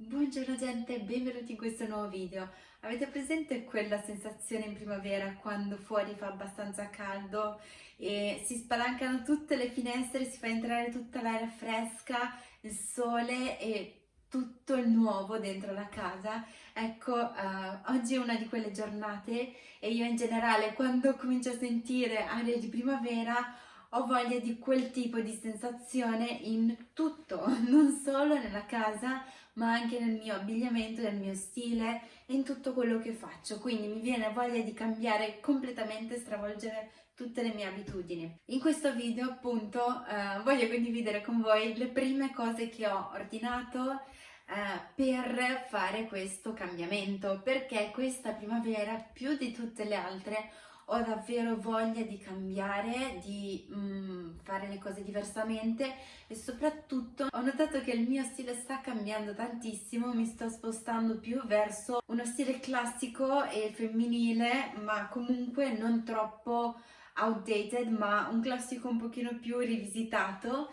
Buongiorno gente, benvenuti in questo nuovo video. Avete presente quella sensazione in primavera quando fuori fa abbastanza caldo e si spalancano tutte le finestre, si fa entrare tutta l'aria fresca, il sole e tutto il nuovo dentro la casa? Ecco, uh, oggi è una di quelle giornate e io in generale quando comincio a sentire aria di primavera ho voglia di quel tipo di sensazione in tutto, non solo nella casa ma anche nel mio abbigliamento, nel mio stile e in tutto quello che faccio. Quindi mi viene voglia di cambiare completamente, stravolgere tutte le mie abitudini. In questo video appunto eh, voglio condividere con voi le prime cose che ho ordinato eh, per fare questo cambiamento perché questa primavera più di tutte le altre ho davvero voglia di cambiare, di mm, fare le cose diversamente e soprattutto ho notato che il mio stile sta cambiando tantissimo, mi sto spostando più verso uno stile classico e femminile ma comunque non troppo outdated ma un classico un pochino più rivisitato.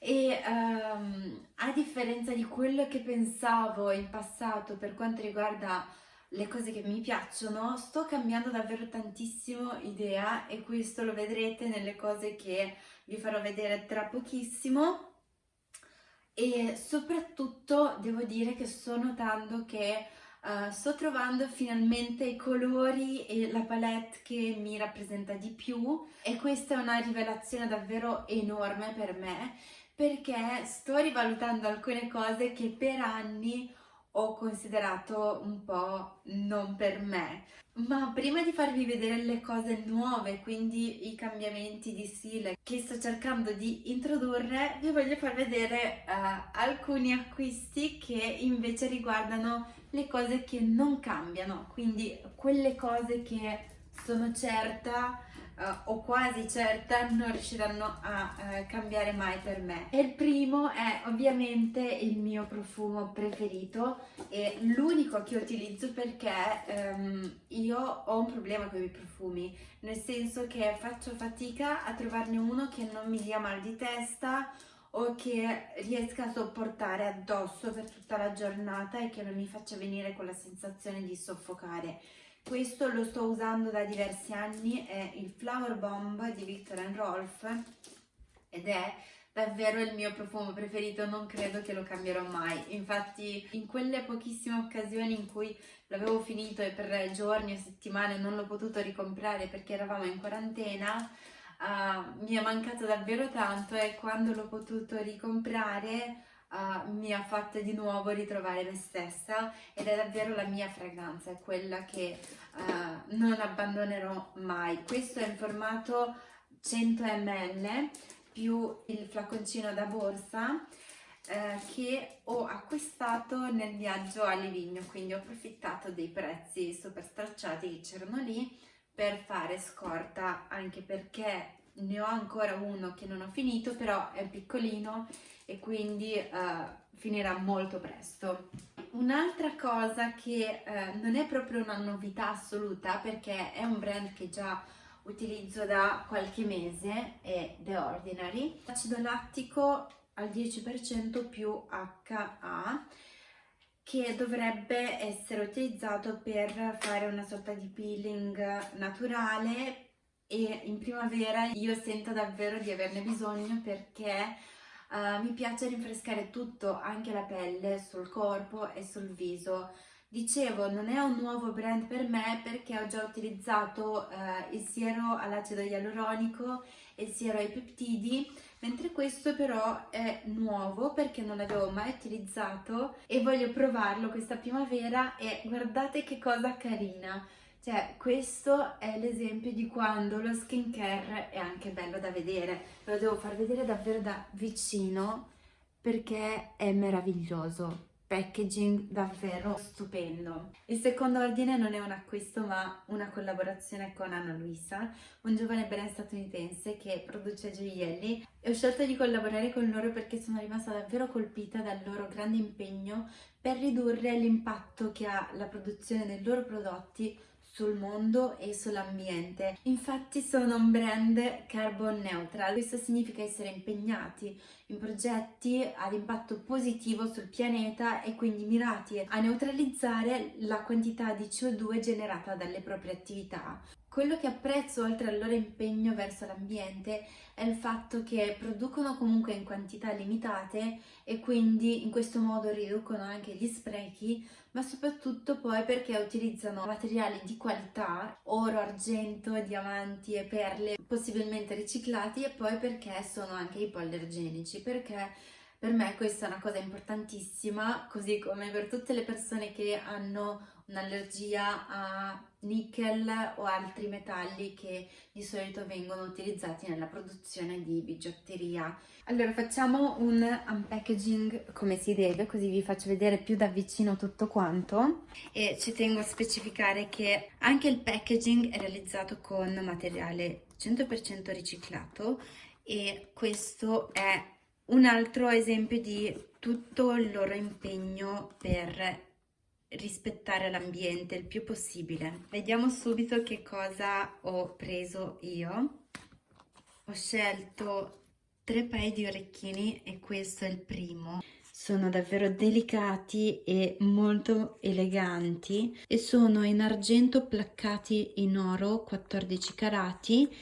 E um, a differenza di quello che pensavo in passato per quanto riguarda le cose che mi piacciono, sto cambiando davvero tantissimo idea e questo lo vedrete nelle cose che vi farò vedere tra pochissimo. E soprattutto devo dire che sto notando che uh, sto trovando finalmente i colori e la palette che mi rappresenta di più. E questa è una rivelazione davvero enorme per me perché sto rivalutando alcune cose che per anni ho considerato un po' non per me. Ma prima di farvi vedere le cose nuove, quindi i cambiamenti di stile che sto cercando di introdurre, vi voglio far vedere uh, alcuni acquisti che invece riguardano le cose che non cambiano, quindi quelle cose che sono certa uh, o quasi certa non riusciranno a uh, cambiare mai per me. E il primo è ovviamente il mio profumo preferito e l'unico che utilizzo perché um, io ho un problema con i profumi, nel senso che faccio fatica a trovarne uno che non mi dia mal di testa o che riesca a sopportare addosso per tutta la giornata e che non mi faccia venire quella sensazione di soffocare. Questo lo sto usando da diversi anni, è il Flower Bomb di Victor Rolf ed è davvero il mio profumo preferito, non credo che lo cambierò mai. Infatti in quelle pochissime occasioni in cui l'avevo finito e per giorni o settimane non l'ho potuto ricomprare perché eravamo in quarantena, uh, mi è mancato davvero tanto e quando l'ho potuto ricomprare uh, mi ha fatto di nuovo ritrovare me stessa ed è davvero la mia fragranza, è quella che uh, non abbandonerò mai. Questo è in formato 100 ml più il flaconcino da borsa eh, che ho acquistato nel viaggio a Livigno, quindi ho approfittato dei prezzi super stracciati che c'erano lì per fare scorta, anche perché ne ho ancora uno che non ho finito, però è piccolino e quindi uh, finirà molto presto. Un'altra cosa che uh, non è proprio una novità assoluta perché è un brand che già utilizzo da qualche mese è The Ordinary, acido lattico al 10% più HA che dovrebbe essere utilizzato per fare una sorta di peeling naturale e in primavera io sento davvero di averne bisogno perché Uh, mi piace rinfrescare tutto, anche la pelle, sul corpo e sul viso. Dicevo, non è un nuovo brand per me perché ho già utilizzato uh, il siero all'acido ialuronico e il siero ai peptidi, mentre questo però è nuovo perché non l'avevo mai utilizzato e voglio provarlo questa primavera e guardate che cosa carina! Cioè, questo è l'esempio di quando lo skincare è anche bello da vedere. Ve lo devo far vedere davvero da vicino perché è meraviglioso. Packaging davvero stupendo. Il secondo ordine non è un acquisto ma una collaborazione con Anna Luisa, un giovane brand statunitense che produce gioielli e ho scelto di collaborare con loro perché sono rimasta davvero colpita dal loro grande impegno per ridurre l'impatto che ha la produzione dei loro prodotti sul mondo e sull'ambiente. Infatti sono un brand carbon neutral, questo significa essere impegnati in progetti ad impatto positivo sul pianeta e quindi mirati a neutralizzare la quantità di CO2 generata dalle proprie attività. Quello che apprezzo oltre al loro impegno verso l'ambiente è il fatto che producono comunque in quantità limitate e quindi in questo modo riducono anche gli sprechi, ma soprattutto poi perché utilizzano materiali di qualità, oro, argento, diamanti e perle possibilmente riciclati e poi perché sono anche ipoallergenici, perché per me questa è una cosa importantissima, così come per tutte le persone che hanno un'allergia a nickel o altri metalli che di solito vengono utilizzati nella produzione di bigiotteria. Allora facciamo un unpackaging come si deve, così vi faccio vedere più da vicino tutto quanto e ci tengo a specificare che anche il packaging è realizzato con materiale 100% riciclato e questo è un altro esempio di tutto il loro impegno per rispettare l'ambiente il più possibile. Vediamo subito che cosa ho preso io. Ho scelto tre paio di orecchini e questo è il primo. Sono davvero delicati e molto eleganti e sono in argento placcati in oro 14 carati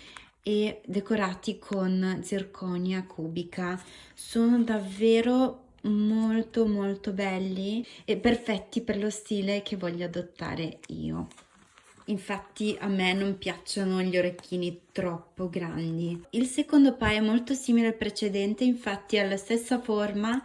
e decorati con zirconia cubica. Sono davvero molto molto belli e perfetti per lo stile che voglio adottare io. Infatti a me non piacciono gli orecchini troppo grandi. Il secondo paio è molto simile al precedente, infatti ha la stessa forma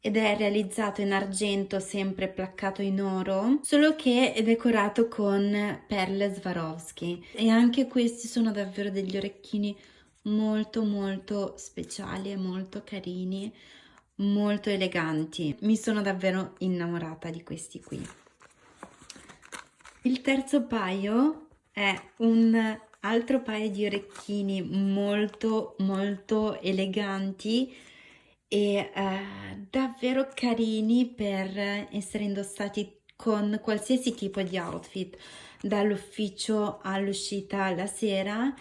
ed è realizzato in argento sempre placcato in oro solo che è decorato con perle Swarovski e anche questi sono davvero degli orecchini molto molto speciali e molto carini molto eleganti. Mi sono davvero innamorata di questi qui. Il terzo paio è un altro paio di orecchini molto molto eleganti e eh, davvero carini per essere indossati con qualsiasi tipo di outfit dall'ufficio all'uscita la sera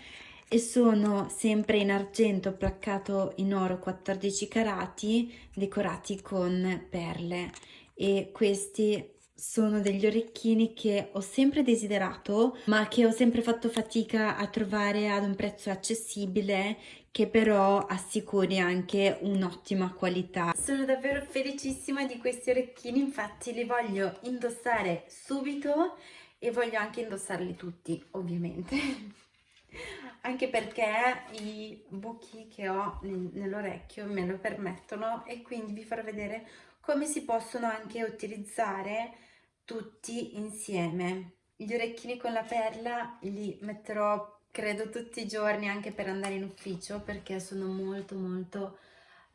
e sono sempre in argento placcato in oro 14 carati decorati con perle e questi sono degli orecchini che ho sempre desiderato ma che ho sempre fatto fatica a trovare ad un prezzo accessibile che però assicuri anche un'ottima qualità. Sono davvero felicissima di questi orecchini, infatti li voglio indossare subito e voglio anche indossarli tutti, ovviamente. anche perché i buchi che ho nell'orecchio me lo permettono e quindi vi farò vedere come si possono anche utilizzare tutti insieme. Gli orecchini con la perla li metterò credo tutti i giorni anche per andare in ufficio perché sono molto molto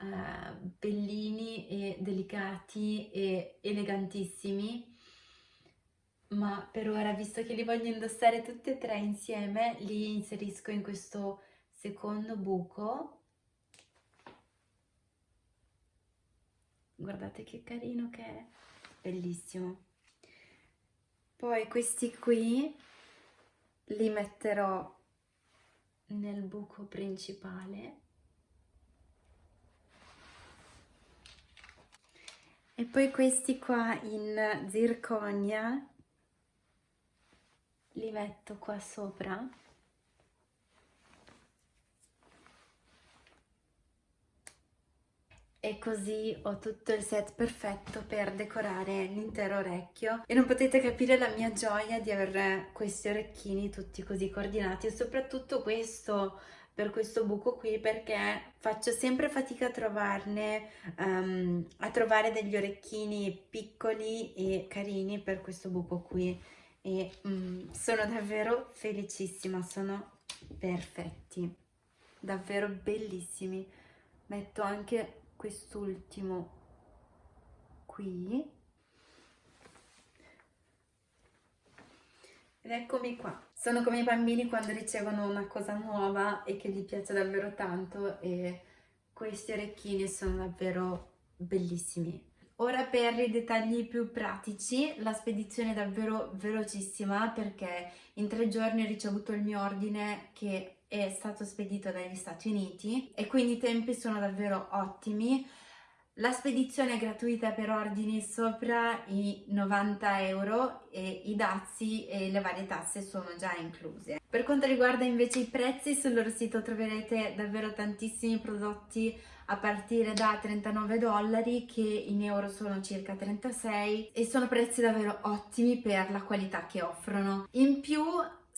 uh, bellini e delicati e elegantissimi ma per ora visto che li voglio indossare tutti e tre insieme li inserisco in questo secondo buco. Guardate che carino che è. Bellissimo. Poi questi qui li metterò nel buco principale. E poi questi qua in zirconia li metto qua sopra. E così ho tutto il set perfetto per decorare l'intero orecchio. E non potete capire la mia gioia di avere questi orecchini tutti così coordinati e soprattutto questo per questo buco qui perché faccio sempre fatica a trovarne um, a trovare degli orecchini piccoli e carini per questo buco qui e um, sono davvero felicissima sono perfetti davvero bellissimi. Metto anche quest'ultimo qui. Ed eccomi qua. Sono come i bambini quando ricevono una cosa nuova e che gli piace davvero tanto e questi orecchini sono davvero bellissimi Ora per i dettagli più pratici, la spedizione è davvero velocissima perché in tre giorni ho ricevuto il mio ordine che è stato spedito dagli Stati Uniti e quindi i tempi sono davvero ottimi. La spedizione è gratuita per ordini sopra i 90 euro e i dazi e le varie tasse sono già incluse. Per quanto riguarda invece i prezzi, sul loro sito troverete davvero tantissimi prodotti a partire da 39 dollari che in euro sono circa 36 e sono prezzi davvero ottimi per la qualità che offrono. In più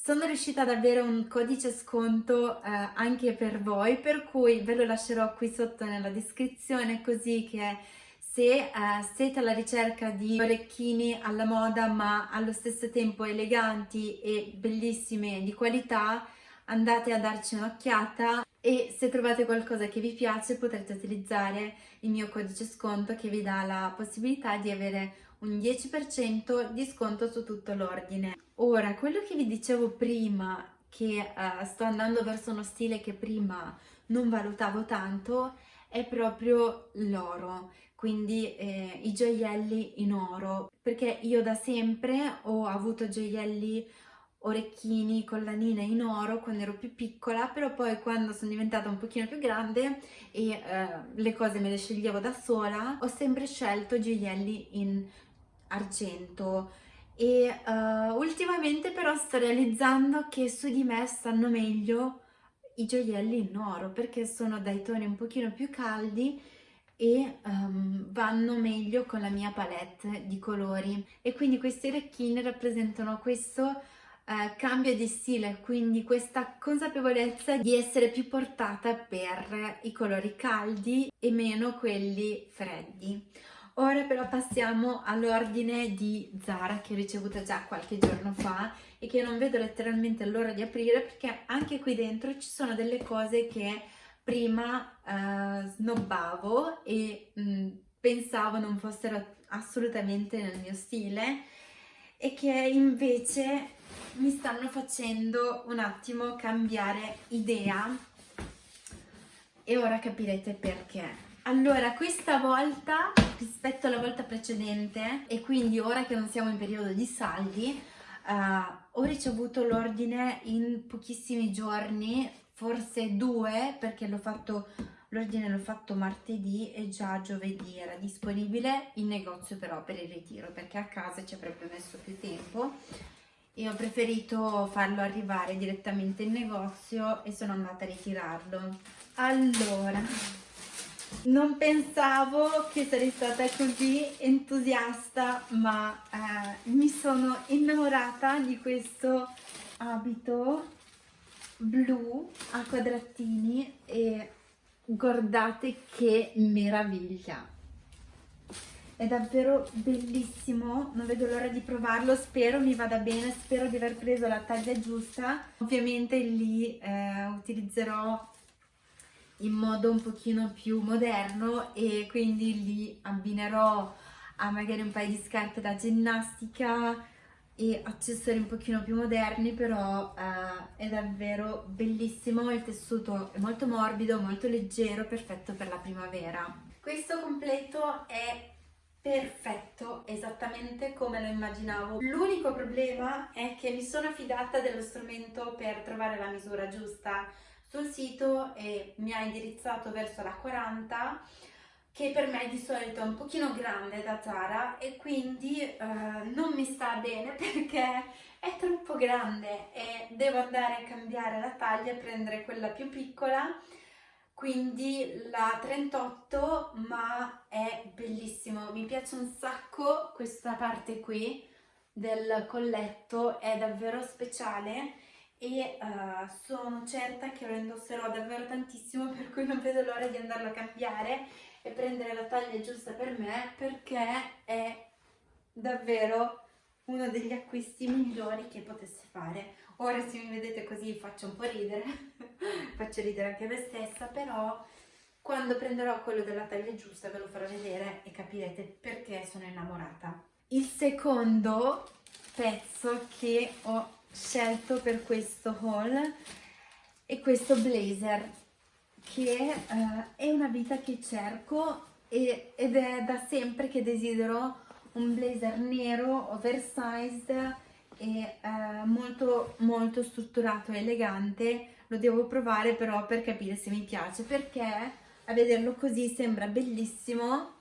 sono riuscita ad avere un codice sconto eh, anche per voi per cui ve lo lascerò qui sotto nella descrizione così che se eh, siete alla ricerca di orecchini alla moda ma allo stesso tempo eleganti e bellissime di qualità andate a darci un'occhiata e se trovate qualcosa che vi piace potrete utilizzare il mio codice sconto che vi dà la possibilità di avere un 10% di sconto su tutto l'ordine. Ora, quello che vi dicevo prima, che uh, sto andando verso uno stile che prima non valutavo tanto, è proprio l'oro, quindi eh, i gioielli in oro, perché io da sempre ho avuto gioielli orecchini, collanine in oro quando ero più piccola, però poi quando sono diventata un pochino più grande e eh, le cose me le sceglievo da sola, ho sempre scelto gioielli in argento e uh, ultimamente però sto realizzando che su di me stanno meglio i gioielli in oro perché sono dai toni un pochino più caldi e um, vanno meglio con la mia palette di colori e quindi questi orecchini rappresentano questo Uh, cambio di stile, quindi questa consapevolezza di essere più portata per i colori caldi e meno quelli freddi. Ora però passiamo all'ordine di Zara che ho ricevuto già qualche giorno fa e che non vedo letteralmente l'ora di aprire perché anche qui dentro ci sono delle cose che prima uh, snobbavo e mh, mm, pensavo non fossero assolutamente nel mio stile e che invece mi stanno facendo un attimo cambiare idea e ora capirete perché. Allora, questa volta rispetto alla volta precedente e quindi ora che non siamo in periodo di saldi, uh, ho ricevuto l'ordine in pochissimi giorni, forse due, perché l'ho fatto l'ordine l'ho fatto martedì e già giovedì era disponibile in negozio però per il ritiro perché a casa ci avrebbe messo più tempo. E ho preferito farlo arrivare direttamente in negozio e sono andata a ritirarlo. Allora non pensavo che sarei stata così entusiasta, ma eh, mi sono innamorata di questo abito blu a quadratini e guardate che meraviglia! È davvero bellissimo, non vedo l'ora di provarlo, spero mi vada bene, spero di aver preso la taglia giusta. Ovviamente lì eh, utilizzerò in modo un pochino più moderno e quindi li abbinerò a magari un paio di scarpe da ginnastica e accessori un pochino più moderni però eh, è davvero bellissimo il tessuto è molto morbido molto leggero perfetto per la primavera. Questo completo è perfetto esattamente come lo immaginavo. L'unico problema è che mi sono affidata dello strumento per trovare la misura giusta sul sito e mi ha indirizzato verso la 40 che per me di solito è un pochino grande da Zara e quindi eh, non mi sta bene perché è troppo grande e devo andare a cambiare la taglia e prendere quella più piccola. Quindi la 38 ma è bellissimo. Mi piace un sacco questa parte qui del colletto è davvero speciale e uh, sono certa che lo indosserò davvero tantissimo per cui non vedo l'ora di andarlo a cambiare e prendere la taglia giusta per me perché è davvero uno degli acquisti migliori che potessi fare. Ora se mi vedete così faccio un po' ridere faccio ridere anche me stessa però quando prenderò quello della taglia giusta ve lo farò vedere e capirete perché sono innamorata. Il secondo pezzo che ho scelto per questo haul è questo blazer che uh, è una vita che cerco e, ed è da sempre che desidero un blazer nero oversized e uh, molto molto strutturato e elegante. Lo devo provare però per capire se mi piace perché a vederlo così sembra bellissimo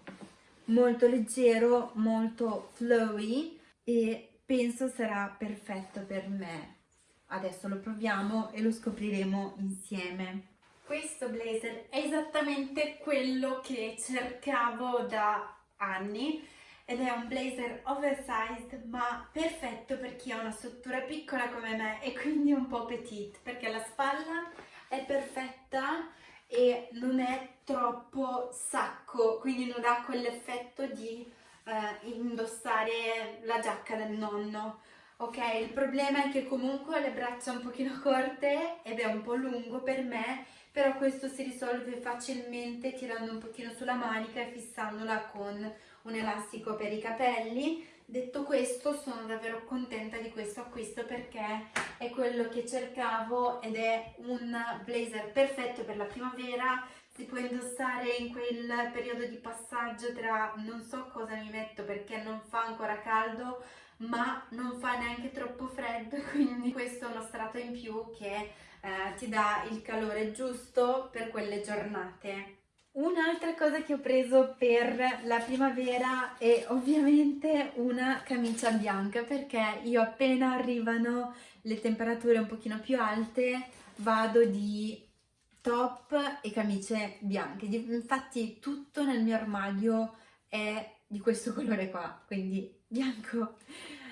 molto leggero molto flowy e penso sarà perfetto per me. Adesso lo proviamo e lo scopriremo insieme. Questo blazer è esattamente quello che cercavo da anni ed è un blazer oversized ma perfetto per chi ha una struttura piccola come me e quindi un po' petite perché la spalla è perfetta e non è troppo sacco quindi non ha quell'effetto di eh, indossare la giacca del nonno ok? Il problema è che comunque ho le braccia un pochino corte ed è un po' lungo per me però questo si risolve facilmente tirando un pochino sulla manica e fissandola con un elastico per i capelli. Detto questo sono davvero contenta di questo acquisto perché è quello che cercavo ed è un blazer perfetto per la primavera si può indossare in quel periodo di passaggio tra non so cosa mi metto perché non fa ancora caldo ma non fa neanche troppo freddo quindi questo è uno strato in più che eh, ti dà il calore giusto per quelle giornate. Un'altra cosa che ho preso per la primavera è ovviamente una camicia bianca perché io appena arrivano le temperature un pochino più alte vado di top e camicie bianche. Infatti tutto nel mio armadio è di questo colore qua, quindi bianco.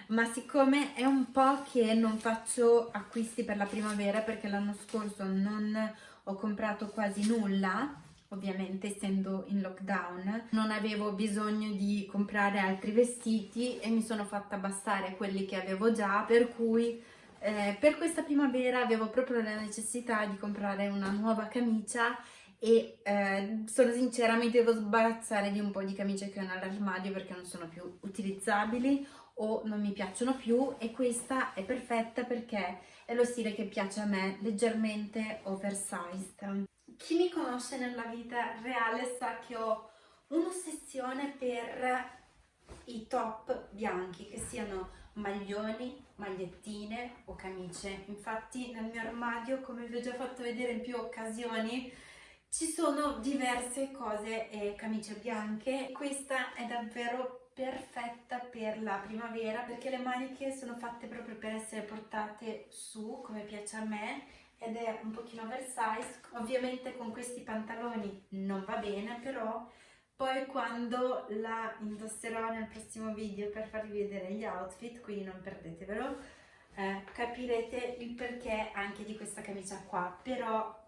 Ma siccome è un po' che non faccio acquisti per la primavera perché l'anno scorso non ho comprato quasi nulla, ovviamente essendo in lockdown non avevo bisogno di comprare altri vestiti e mi sono fatta bastare quelli che avevo già per cui eh, per questa primavera avevo proprio la necessità di comprare una nuova camicia e eh, sono sincera mi devo sbarazzare di un po' di camicie che ho nell'armadio perché non sono più utilizzabili o non mi piacciono più e questa è perfetta perché è lo stile che piace a me, leggermente oversized. Chi mi conosce nella vita reale sa che ho un'ossessione per i top bianchi, che siano maglioni, magliettine o camicie. Infatti nel mio armadio, come vi ho già fatto vedere in più occasioni, ci sono diverse cose e camicie bianche. Questa è davvero perfetta per la primavera perché le maniche sono fatte proprio per essere portate su come piace a me ed è un pochino oversize ovviamente con questi pantaloni non va bene però poi quando la indosserò nel prossimo video per farvi vedere gli outfit quindi non perdetevelo eh, capirete il perché anche di questa camicia qua. Però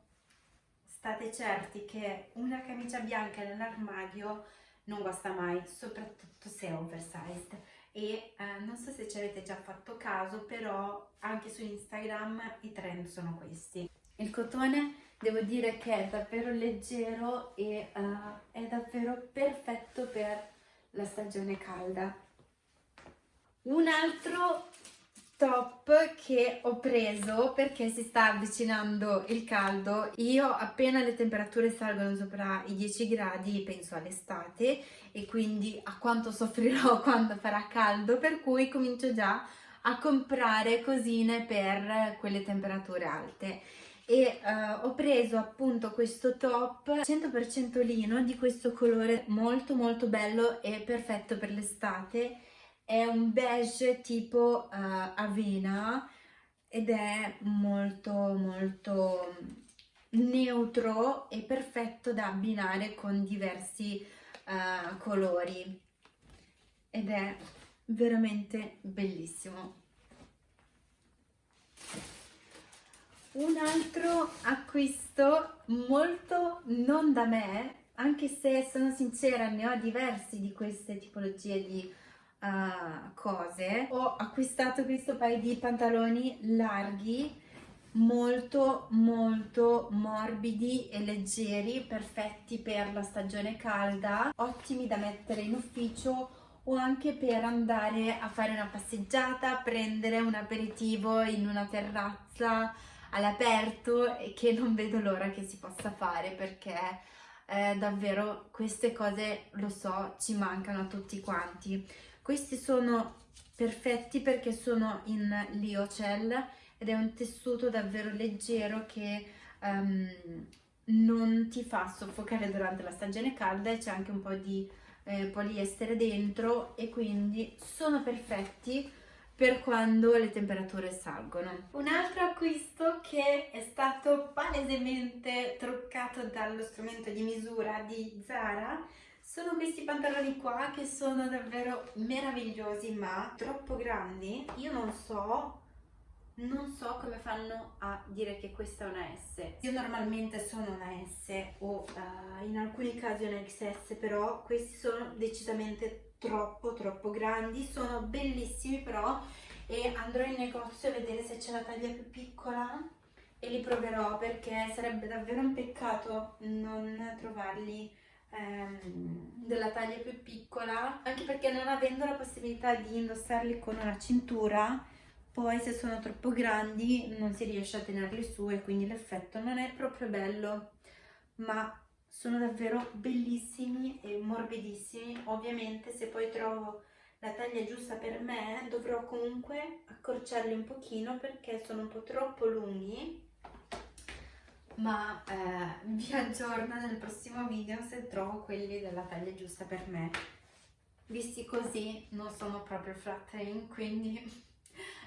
state certi che una camicia bianca nell'armadio non guasta mai soprattutto se è oversized. E eh, non so se ci avete già fatto caso però anche su Instagram i trend sono questi. Il cotone devo dire che è davvero leggero e uh, è davvero perfetto per la stagione calda. Un altro top che ho preso perché si sta avvicinando il caldo. Io appena le temperature salgono sopra i 10 gradi penso all'estate e quindi a quanto soffrirò quando farà caldo per cui comincio già a comprare cosine per quelle temperature alte e uh, ho preso appunto questo top 100% lino di questo colore molto molto bello e perfetto per l'estate. È un beige tipo uh, avena ed è molto molto neutro e perfetto da abbinare con diversi uh, colori. Ed è veramente bellissimo un altro acquisto molto non da me anche se sono sincera ne ho diversi di queste tipologie di uh, cose. Ho acquistato questo paio di pantaloni larghi molto molto morbidi e leggeri perfetti per la stagione calda ottimi da mettere in ufficio o anche per andare a fare una passeggiata prendere un aperitivo in una terrazza all'aperto e che non vedo l'ora che si possa fare perché eh, davvero queste cose lo so ci mancano a tutti quanti. Questi sono perfetti perché sono in Liocell ed è un tessuto davvero leggero che um, non ti fa soffocare durante la stagione calda e c'è anche un po' di eh, poliestere dentro e quindi sono perfetti per quando le temperature salgono. Un altro acquisto che è stato palesemente truccato dallo strumento di misura di Zara sono questi pantaloni qua che sono davvero meravigliosi ma troppo grandi. Io non so non so come fanno a dire che questa è una S. Io normalmente sono una S o uh, in alcuni casi una XS, però questi sono decisamente troppo troppo grandi, sono bellissimi però e andrò in negozio a vedere se c'è la taglia più piccola e li proverò perché sarebbe davvero un peccato non trovarli ehm, della taglia più piccola. Anche perché non avendo la possibilità di indossarli con una cintura poi se sono troppo grandi non si riesce a tenerli su e quindi l'effetto non è proprio bello. Ma sono davvero bellissimi e morbidissimi. Ovviamente se poi trovo la taglia giusta per me dovrò comunque accorciarli un pochino perché sono un po' troppo lunghi. Ma eh, vi aggiorno nel prossimo video se trovo quelli della taglia giusta per me. Visti così non sono proprio flattering quindi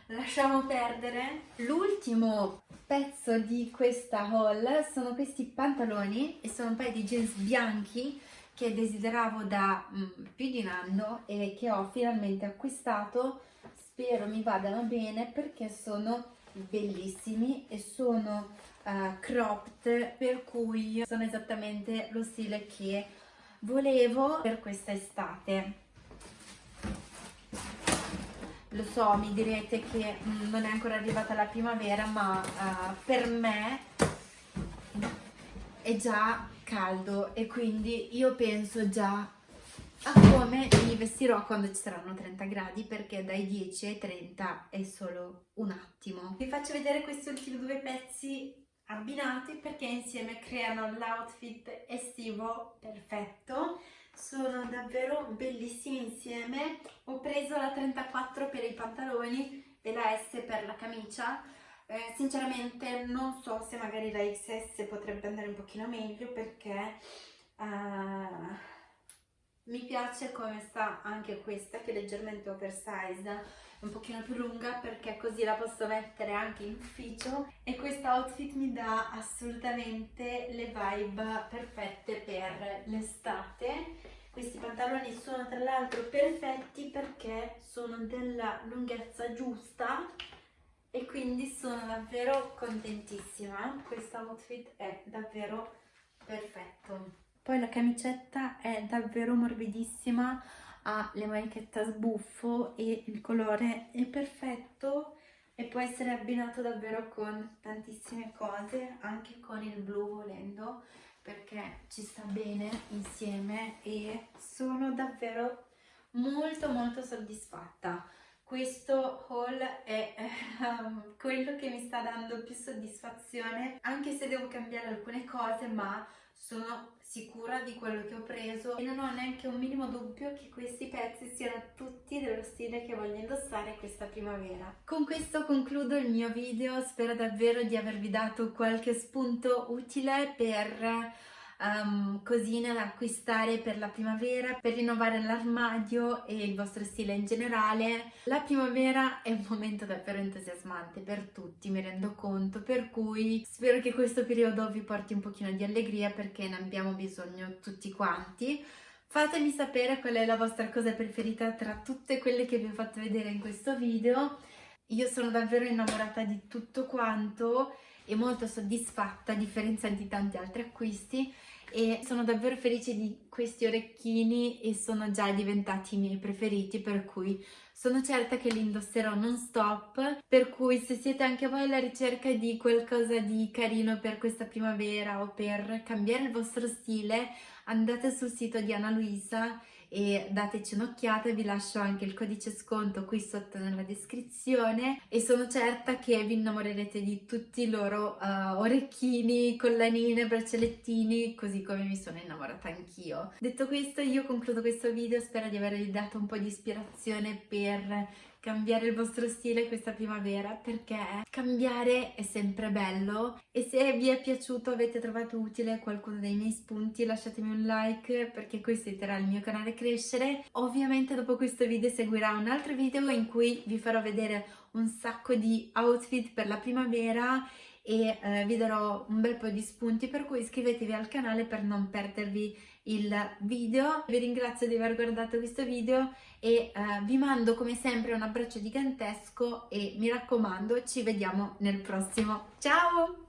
lasciamo perdere. L'ultimo pezzo di questa haul sono questi pantaloni e sono un paio di jeans bianchi che desideravo da mm, più di un anno e che ho finalmente acquistato. Spero mi vadano bene perché sono bellissimi e sono uh, cropped per cui sono esattamente lo stile che volevo per questa estate lo so, mi direte che mm, non è ancora arrivata la primavera, ma uh, per me è già caldo e quindi io penso già a come mi vestirò quando ci saranno 30 gradi perché dai 10 ai 30 è solo un attimo. Vi faccio vedere questi ultimi due pezzi abbinati perché insieme creano l'outfit estivo perfetto sono davvero bellissimi insieme ho preso la 34 per i pantaloni e la S per la camicia. Eh, sinceramente non so se magari la XS potrebbe andare un pochino meglio perché uh, mi piace come sta anche questa che è leggermente oversize un pochino più lunga perché così la posso mettere anche in ufficio. E questo outfit mi dà assolutamente le vibe perfette per l'estate questi pantaloni sono tra l'altro perfetti perché sono della lunghezza giusta e quindi sono davvero contentissima. Questo outfit è davvero perfetto. Poi la camicetta è davvero morbidissima ha le manichette a sbuffo e il colore è perfetto e può essere abbinato davvero con tantissime cose, anche con il blu volendo, perché ci sta bene insieme e sono davvero molto molto soddisfatta. Questo haul è um, quello che mi sta dando più soddisfazione, anche se devo cambiare alcune cose, ma sono sicura di quello che ho preso e non ho neanche un minimo dubbio che questi pezzi siano tutti dello stile che voglio indossare questa primavera. Con questo concludo il mio video, spero davvero di avervi dato qualche spunto utile per um, cosine da acquistare per la primavera, per rinnovare l'armadio e il vostro stile in generale. La primavera è un momento davvero entusiasmante per tutti, mi rendo conto, per cui spero che questo periodo vi porti un pochino di allegria perché ne abbiamo bisogno tutti quanti. Fatemi sapere qual è la vostra cosa preferita tra tutte quelle che vi ho fatto vedere in questo video. Io sono davvero innamorata di tutto quanto e molto soddisfatta a differenza di tanti altri acquisti e sono davvero felice di questi orecchini e sono già diventati i miei preferiti per cui sono certa che li indosserò non stop per cui se siete anche voi alla ricerca di qualcosa di carino per questa primavera o per cambiare il vostro stile andate sul sito di Anna Luisa e dateci un'occhiata, vi lascio anche il codice sconto qui sotto nella descrizione e sono certa che vi innamorerete di tutti i loro uh, orecchini, collanine, braccialettini, così come mi sono innamorata anch'io. Detto questo io concludo questo video, spero di avervi dato un po' di ispirazione per cambiare il vostro stile questa primavera perché cambiare è sempre bello e se vi è piaciuto, avete trovato utile qualcuno dei miei spunti lasciatemi un like perché questo aiuterà il mio canale a crescere. Ovviamente dopo questo video seguirà un altro video in cui vi farò vedere un sacco di outfit per la primavera e eh, vi darò un bel po' di spunti per cui iscrivetevi al canale per non perdervi il video. Vi ringrazio di aver guardato questo video e eh, vi mando come sempre un abbraccio gigantesco e mi raccomando ci vediamo nel prossimo. Ciao!